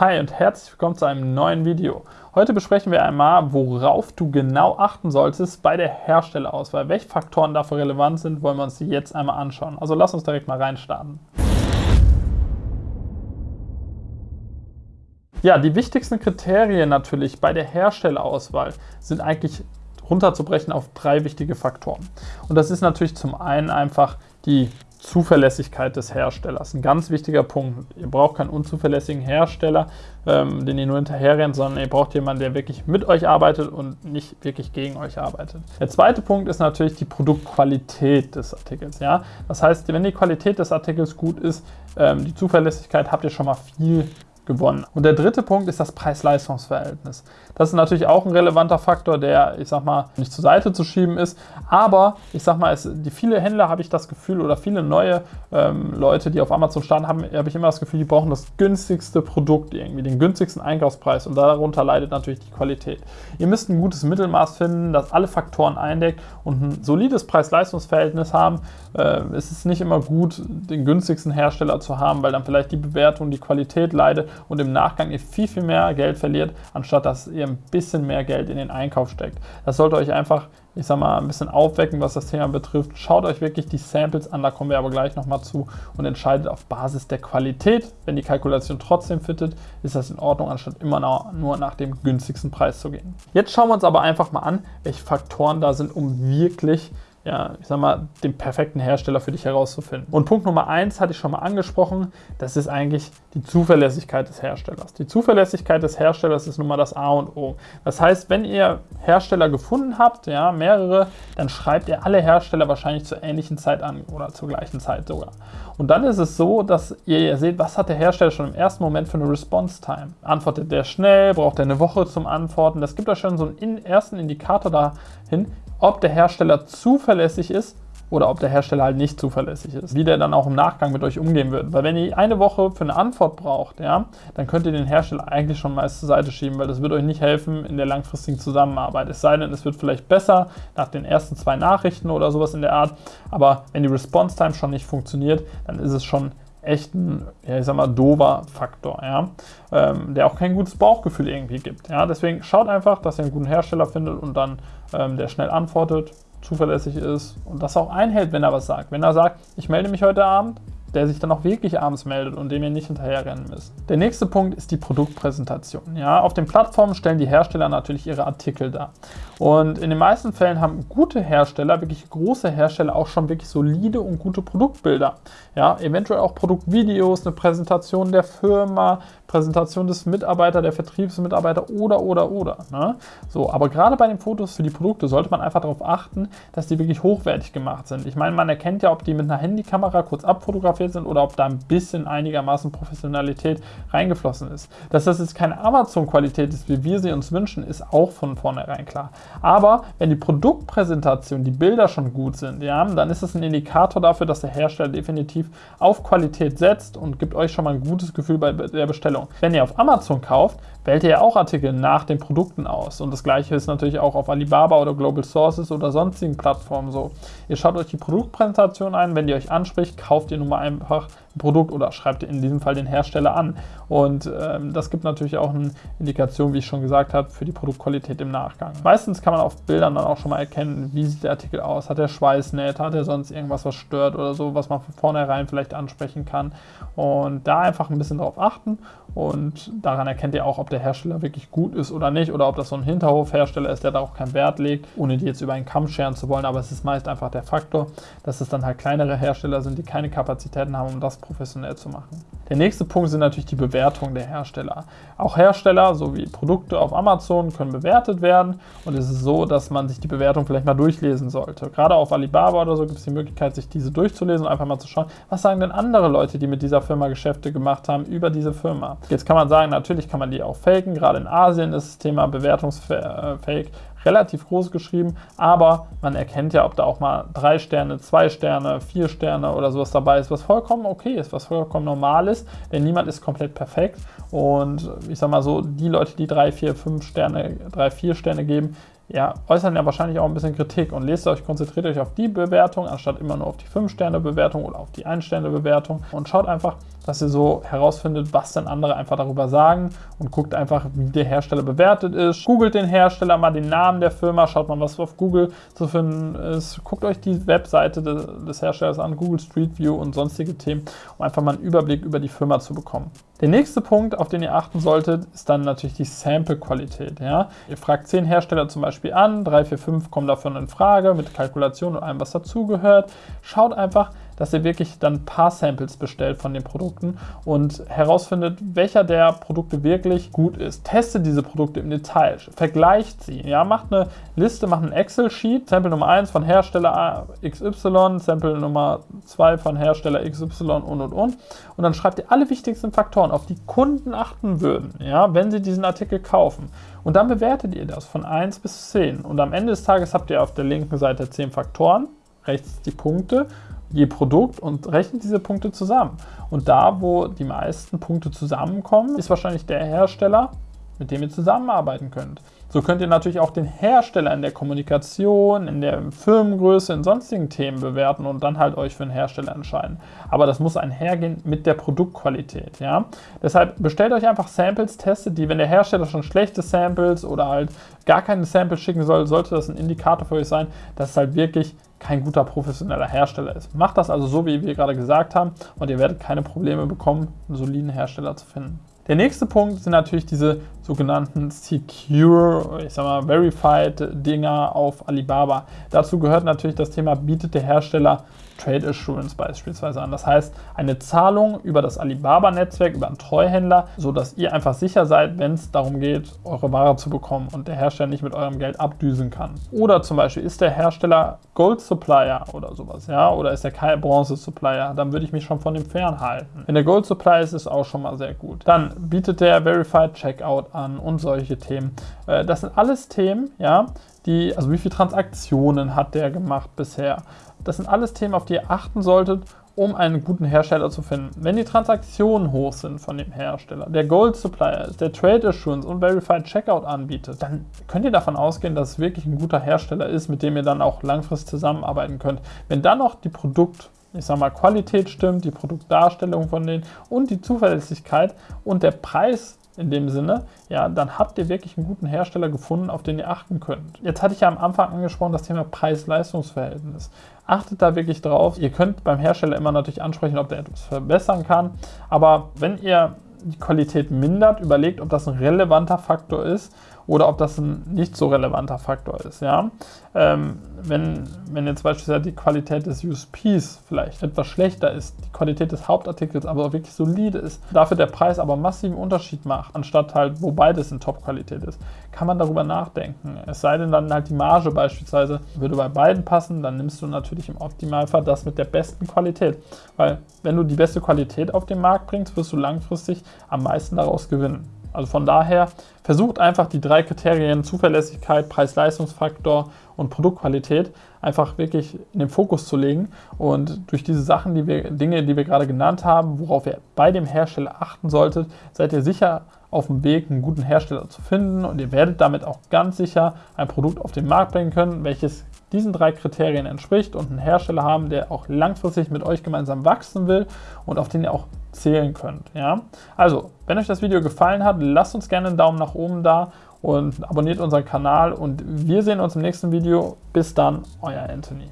Hi und herzlich willkommen zu einem neuen Video. Heute besprechen wir einmal, worauf du genau achten solltest bei der Herstellerauswahl. Welche Faktoren dafür relevant sind, wollen wir uns jetzt einmal anschauen. Also lass uns direkt mal reinstarten. Ja, die wichtigsten Kriterien natürlich bei der Herstellerauswahl sind eigentlich runterzubrechen auf drei wichtige Faktoren. Und das ist natürlich zum einen einfach die Zuverlässigkeit des Herstellers. Ein ganz wichtiger Punkt. Ihr braucht keinen unzuverlässigen Hersteller, ähm, den ihr nur hinterherrennt, sondern ihr braucht jemanden, der wirklich mit euch arbeitet und nicht wirklich gegen euch arbeitet. Der zweite Punkt ist natürlich die Produktqualität des Artikels. Ja? Das heißt, wenn die Qualität des Artikels gut ist, ähm, die Zuverlässigkeit, habt ihr schon mal viel gewonnen. Und der dritte Punkt ist das Preis-Leistungs-Verhältnis. Das ist natürlich auch ein relevanter Faktor, der, ich sag mal, nicht zur Seite zu schieben ist. Aber ich sag mal, es, die viele Händler habe ich das Gefühl oder viele neue ähm, Leute, die auf Amazon starten, habe ich immer das Gefühl, die brauchen das günstigste Produkt irgendwie, den günstigsten Einkaufspreis und darunter leidet natürlich die Qualität. Ihr müsst ein gutes Mittelmaß finden, das alle Faktoren eindeckt und ein solides Preis-Leistungs-Verhältnis haben. Äh, es ist nicht immer gut, den günstigsten Hersteller zu haben, weil dann vielleicht die Bewertung, die Qualität leidet und im Nachgang ihr viel, viel mehr Geld verliert, anstatt dass ihr ein bisschen mehr Geld in den Einkauf steckt. Das sollte euch einfach, ich sag mal, ein bisschen aufwecken, was das Thema betrifft. Schaut euch wirklich die Samples an, da kommen wir aber gleich nochmal zu und entscheidet auf Basis der Qualität. Wenn die Kalkulation trotzdem fittet, ist das in Ordnung, anstatt immer nur nach dem günstigsten Preis zu gehen. Jetzt schauen wir uns aber einfach mal an, welche Faktoren da sind, um wirklich ja, ich sag mal, den perfekten Hersteller für dich herauszufinden. Und Punkt Nummer eins hatte ich schon mal angesprochen, das ist eigentlich die Zuverlässigkeit des Herstellers. Die Zuverlässigkeit des Herstellers ist nun mal das A und O. Das heißt, wenn ihr Hersteller gefunden habt, ja, mehrere, dann schreibt ihr alle Hersteller wahrscheinlich zur ähnlichen Zeit an oder zur gleichen Zeit sogar. Und dann ist es so, dass ihr seht, was hat der Hersteller schon im ersten Moment für eine Response Time. Antwortet der schnell, braucht er eine Woche zum Antworten. Das gibt euch schon so einen ersten Indikator dahin, ob der Hersteller zuverlässig ist oder ob der Hersteller halt nicht zuverlässig ist. Wie der dann auch im Nachgang mit euch umgehen wird. Weil wenn ihr eine Woche für eine Antwort braucht, ja, dann könnt ihr den Hersteller eigentlich schon meist zur Seite schieben, weil das wird euch nicht helfen in der langfristigen Zusammenarbeit. Es sei denn, es wird vielleicht besser nach den ersten zwei Nachrichten oder sowas in der Art. Aber wenn die Response Time schon nicht funktioniert, dann ist es schon echt ein, ja, ich sag mal, dover Faktor, ja, ähm, der auch kein gutes Bauchgefühl irgendwie gibt. Ja. Deswegen schaut einfach, dass ihr einen guten Hersteller findet und dann ähm, der schnell antwortet, zuverlässig ist und das auch einhält, wenn er was sagt. Wenn er sagt, ich melde mich heute Abend, der sich dann auch wirklich abends meldet und dem ihr nicht hinterherrennen müsst. Der nächste Punkt ist die Produktpräsentation. Ja, auf den Plattformen stellen die Hersteller natürlich ihre Artikel dar. Und in den meisten Fällen haben gute Hersteller, wirklich große Hersteller, auch schon wirklich solide und gute Produktbilder. Ja, eventuell auch Produktvideos, eine Präsentation der Firma, Präsentation des Mitarbeiters, der Vertriebsmitarbeiter oder, oder, oder. Ne? So, aber gerade bei den Fotos für die Produkte sollte man einfach darauf achten, dass die wirklich hochwertig gemacht sind. Ich meine, man erkennt ja, ob die mit einer Handykamera kurz abfotografiert sind oder ob da ein bisschen einigermaßen Professionalität reingeflossen ist. Dass das jetzt keine Amazon-Qualität ist, wie wir sie uns wünschen, ist auch von vornherein klar. Aber wenn die Produktpräsentation, die Bilder schon gut sind, ja, dann ist es ein Indikator dafür, dass der Hersteller definitiv auf Qualität setzt und gibt euch schon mal ein gutes Gefühl bei der Bestellung. Wenn ihr auf Amazon kauft, wählt ihr ja auch Artikel nach den Produkten aus. Und das gleiche ist natürlich auch auf Alibaba oder Global Sources oder sonstigen Plattformen so. Ihr schaut euch die Produktpräsentation ein, wenn die euch anspricht, kauft ihr nun mal einfach ein Produkt oder schreibt in diesem Fall den Hersteller an. Und ähm, das gibt natürlich auch eine Indikation, wie ich schon gesagt habe, für die Produktqualität im Nachgang. Meistens kann man auf Bildern dann auch schon mal erkennen, wie sieht der Artikel aus, hat er Schweißnähte, hat er sonst irgendwas, was stört oder so, was man von vornherein vielleicht ansprechen kann. Und da einfach ein bisschen drauf achten und daran erkennt ihr auch, ob der Hersteller wirklich gut ist oder nicht oder ob das so ein Hinterhofhersteller ist, der da auch keinen Wert legt, ohne die jetzt über einen Kamm scheren zu wollen. Aber es ist meist einfach der Faktor, dass es dann halt kleinere Hersteller sind, die keine Kapazitäten haben, um das professionell zu machen. Der nächste Punkt sind natürlich die Bewertungen der Hersteller. Auch Hersteller sowie Produkte auf Amazon können bewertet werden und es ist so, dass man sich die Bewertung vielleicht mal durchlesen sollte. Gerade auf Alibaba oder so gibt es die Möglichkeit, sich diese durchzulesen und einfach mal zu schauen, was sagen denn andere Leute, die mit dieser Firma Geschäfte gemacht haben, über diese Firma. Jetzt kann man sagen, natürlich kann man die auch faken, gerade in Asien ist das Thema Bewertungsfake relativ groß geschrieben, aber man erkennt ja, ob da auch mal drei Sterne, zwei Sterne, vier Sterne oder sowas dabei ist, was vollkommen okay ist, was vollkommen normal ist, denn niemand ist komplett perfekt. Und ich sag mal so, die Leute, die drei, vier, fünf Sterne, drei, vier Sterne geben, ja, äußern ja wahrscheinlich auch ein bisschen Kritik. Und lest euch, konzentriert euch auf die Bewertung, anstatt immer nur auf die 5-Sterne-Bewertung oder auf die 1-Sterne-Bewertung und schaut einfach, dass ihr so herausfindet, was denn andere einfach darüber sagen und guckt einfach, wie der Hersteller bewertet ist. Googelt den Hersteller mal den Namen der Firma, schaut mal, was auf Google zu finden ist. Guckt euch die Webseite des, Herstellers an, Google Street View und sonstige Themen, um einfach mal einen Überblick über die Firma zu bekommen. Der nächste Punkt, auf den ihr achten solltet, ist dann natürlich die Sample-Qualität. Ja? Ihr fragt 10 Hersteller zum Beispiel an, 3, 4, 5 kommen davon in Frage mit Kalkulation und allem, was dazugehört. Schaut einfach, dass ihr wirklich dann ein paar Samples bestellt von den Produkten und herausfindet, welcher der Produkte wirklich gut ist. Testet diese Produkte im Detail, vergleicht sie, ja, macht eine Liste, macht ein Excel-Sheet, Sample Nummer 1 von Hersteller XY, Sample Nummer 2 von Hersteller XY und und und und dann schreibt ihr alle wichtigsten Faktoren, auf die Kunden achten würden, ja, wenn sie diesen Artikel kaufen. Und dann bewertet ihr das von 1 bis 10. Und am Ende des Tages habt ihr auf der linken Seite 10 Faktoren, rechts die Punkte je Produkt und rechnet diese Punkte zusammen. Und da, wo die meisten Punkte zusammenkommen, ist wahrscheinlich der Hersteller, mit dem ihr zusammenarbeiten könnt. So könnt ihr natürlich auch den Hersteller in der Kommunikation, in der Firmengröße, in sonstigen Themen bewerten und dann halt euch für einen Hersteller entscheiden. Aber das muss einhergehen mit der Produktqualität. Ja? Deshalb bestellt euch einfach Samples, testet die. Wenn der Hersteller schon schlechte Samples oder halt gar keine Samples schicken soll, sollte das ein Indikator für euch sein, dass es halt wirklich kein guter professioneller Hersteller ist. Macht das also so, wie wir gerade gesagt haben und ihr werdet keine Probleme bekommen, einen soliden Hersteller zu finden. Der nächste Punkt sind natürlich diese sogenannten Secure, ich sag mal, Verified Dinger auf Alibaba. Dazu gehört natürlich das Thema, bietet der Hersteller Trade Assurance beispielsweise an. Das heißt, eine Zahlung über das Alibaba-Netzwerk, über einen Treuhänder, sodass ihr einfach sicher seid, wenn es darum geht, eure Ware zu bekommen und der Hersteller nicht mit eurem Geld abdüsen kann. Oder zum Beispiel ist der Hersteller Gold Supplier oder sowas, ja, oder ist er kein Bronze Supplier, dann würde ich mich schon von dem fernhalten. Wenn der Gold Supplier ist, ist auch schon mal sehr gut. Dann bietet der Verified Checkout an und solche Themen. Äh, das sind alles Themen, ja, die, also wie viele Transaktionen hat der gemacht bisher? Das sind alles Themen, auf die ihr achten solltet, um einen guten Hersteller zu finden. Wenn die Transaktionen hoch sind von dem Hersteller, der Gold Supplier ist, der Trade Assurance und Verified Checkout anbietet, dann könnt ihr davon ausgehen, dass es wirklich ein guter Hersteller ist, mit dem ihr dann auch langfristig zusammenarbeiten könnt. Wenn dann noch die Produkt ich sag mal, Qualität stimmt, die Produktdarstellung von denen und die Zuverlässigkeit und der Preis in dem Sinne, ja, dann habt ihr wirklich einen guten Hersteller gefunden, auf den ihr achten könnt. Jetzt hatte ich ja am Anfang angesprochen, das Thema Preis-Leistungs-Verhältnis. Achtet da wirklich drauf. Ihr könnt beim Hersteller immer natürlich ansprechen, ob der etwas verbessern kann. Aber wenn ihr die Qualität mindert, überlegt, ob das ein relevanter Faktor ist oder ob das ein nicht so relevanter Faktor ist. Ja? Ähm, wenn, wenn jetzt beispielsweise die Qualität des USPs vielleicht etwas schlechter ist, die Qualität des Hauptartikels aber wirklich solide ist, dafür der Preis aber massiven Unterschied macht, anstatt halt, wo beides in Top-Qualität ist, kann man darüber nachdenken. Es sei denn dann halt die Marge beispielsweise würde bei beiden passen, dann nimmst du natürlich im Optimalfall das mit der besten Qualität. Weil wenn du die beste Qualität auf den Markt bringst, wirst du langfristig am meisten daraus gewinnen. Also von daher versucht einfach die drei Kriterien Zuverlässigkeit, Preis-Leistungsfaktor und Produktqualität einfach wirklich in den Fokus zu legen. Und durch diese Sachen, die wir, Dinge, die wir gerade genannt haben, worauf ihr bei dem Hersteller achten solltet, seid ihr sicher auf dem Weg, einen guten Hersteller zu finden. Und ihr werdet damit auch ganz sicher ein Produkt auf den Markt bringen können, welches diesen drei Kriterien entspricht und einen Hersteller haben, der auch langfristig mit euch gemeinsam wachsen will und auf den ihr auch zählen könnt. Ja? Also, wenn euch das Video gefallen hat, lasst uns gerne einen Daumen nach oben da und abonniert unseren Kanal und wir sehen uns im nächsten Video. Bis dann, euer Anthony.